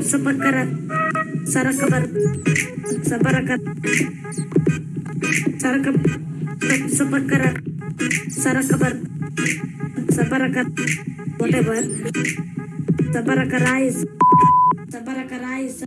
Sepakara Sarakabar. Sabarakat Sarakap Sepakara Sarakabar. Sabarakat whatever. Sabaraka rice Sabaraka rice